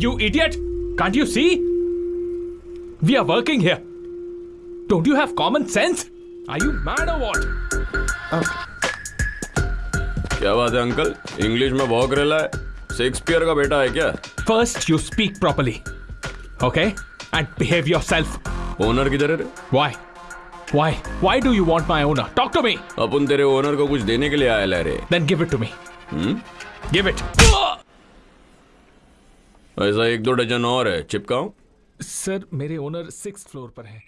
You idiot! Can't you see? We are working here. Don't you have common sense? Are you mad or what? क्या बात है uncle English में भौंक रेला है Shakespeare का बेटा है क्या First, you speak properly. Okay? And behave yourself. Owner किधर है रे Why? Why? Why do you want my owner? Talk to me! अपन तेरे ओनर को कुछ देने के लिए आया रे Then give it to me. Give it. ऐसा एक दो डजन और है चिपकाऊं? सर मेरे ओनर सिक्स फ्लोर पर हैं।